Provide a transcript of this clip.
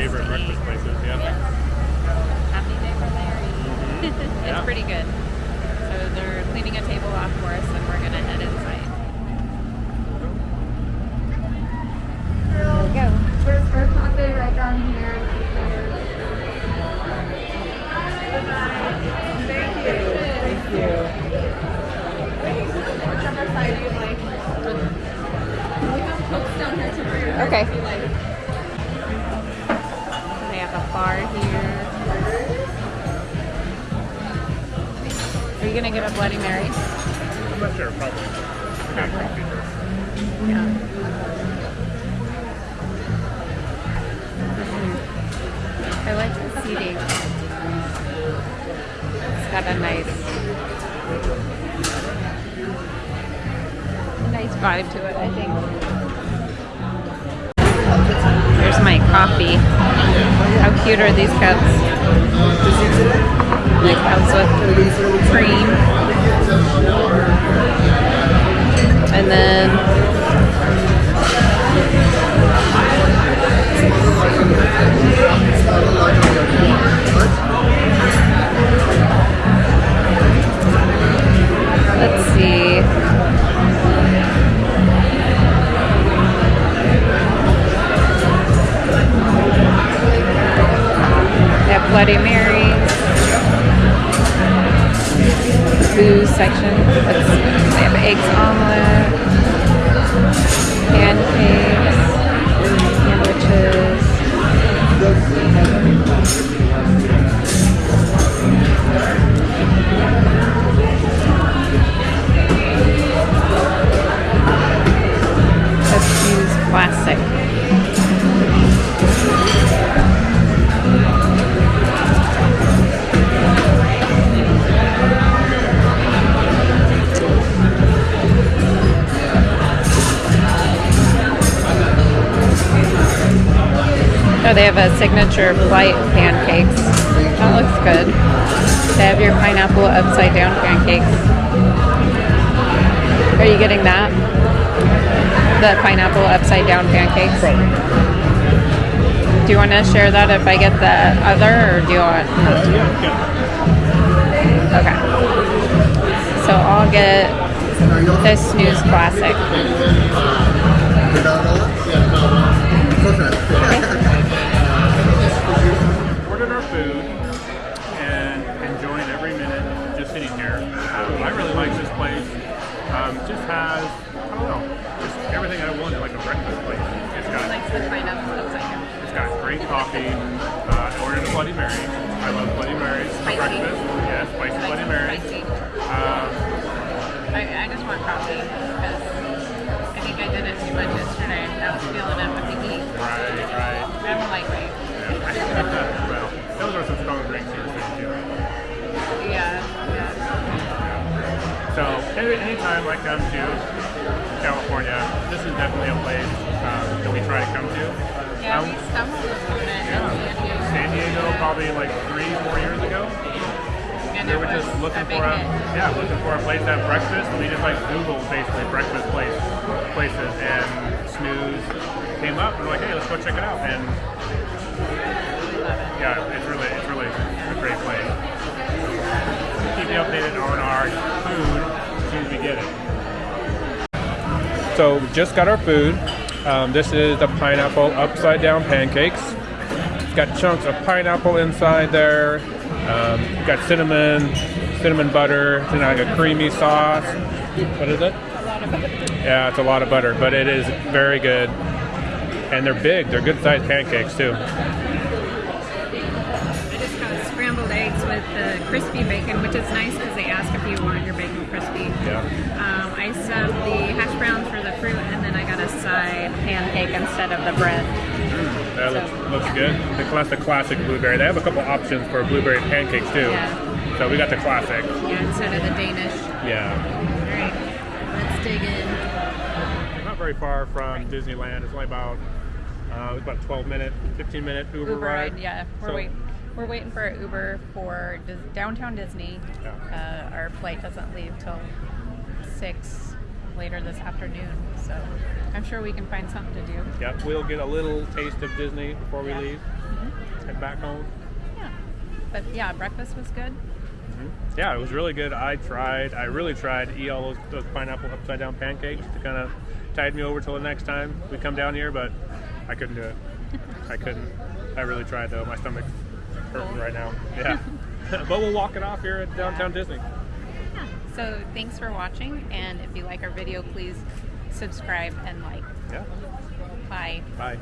favorite breakfast places. Yeah. Happy day for mm-hmm. Larry. it's Yeah. pretty good. So they're cleaning a table off for us, and we're gonna head inside. There we go. First our cafe right down here. Whichever side you like. We have folks down here too. Bar here. Are you gonna get a Bloody Mary? I'm not sure. Probably. First. Yeah. I like the seating. It's got a nice, nice vibe to it, I think. Here's my coffee. Cute are these cups? It comes with cream. And then Bloody Marys. Booze section. See. They have eggs omelet, Oh, they have a signature flight pancakes. That looks good. They have your pineapple upside down pancakes. Are you getting that? The pineapple upside down pancakes? Probably. Do you want to share that if I get the other, or do you want? Uh, yeah, yeah. Okay. So I'll get the snooze classic. Like this place. Um, just has, I don't know, just everything I wanted, like a breakfast place. It's got the pineapple upside down. It's got great coffee. Uh, I ordered a Bloody Mary. I love Bloody Marys for Spicy. breakfast. Yeah, spicy Bloody Mary. Um, I, I just want coffee because I think I did it too much yesterday. I was feeling it any, anytime I come to California, this is definitely a place um, that we try to come to. Yeah, Um, we stumbled upon it yeah. San Diego. San Diego probably like three, four years ago. And We were just looking a for a hit. yeah, looking for a place at breakfast. We just like Googled basically breakfast place places and Snooze came up and we're like, hey, let's go check it out. And We love it. yeah, it's really it's really a great place. Keep you updated on our soon as we get it. So we just got our food. Um, this is the pineapple upside down pancakes. It's got chunks of pineapple inside there. Um, got cinnamon, cinnamon butter, it's like a creamy sauce. What is it? Yeah, it's a lot of butter, but it is very good. And they're big. They're good sized pancakes too. I just got scrambled eggs with the crispy bacon, which is nice because they ask if you want your bacon crispy. Yeah. Um, I subbed the hash browns for the fruit, and then I got a side pancake instead of the bread. That looks, looks good. The classic, classic blueberry. They have a couple options for blueberry pancakes too. Yeah. So we got the classic. Yeah, instead of the Danish. Yeah. All right, let's dig in. Not very far from Disneyland. It's only about uh, it's about 12 minute, 15 minute Uber, Uber ride. ride, yeah. We're So- waiting. We're waiting for an Uber for Dis- downtown Disney. Yeah. Uh, our flight doesn't leave till six, later this afternoon. So I'm sure we can find something to do. Yep, we'll get a little taste of Disney before we Yeah. leave. Head back home. Yeah. But yeah, breakfast was good. Yeah, it was really good. I tried, I really tried to eat all those, those pineapple upside down pancakes to kind of tide me over till the next time we come down here, but I couldn't do it. I couldn't. I really tried though. My stomach's hurting right now. Yeah. but we'll walk it off here at downtown Disney. Yeah. So thanks for watching, and if you like our video, please subscribe and like. Yeah. Bye. Bye.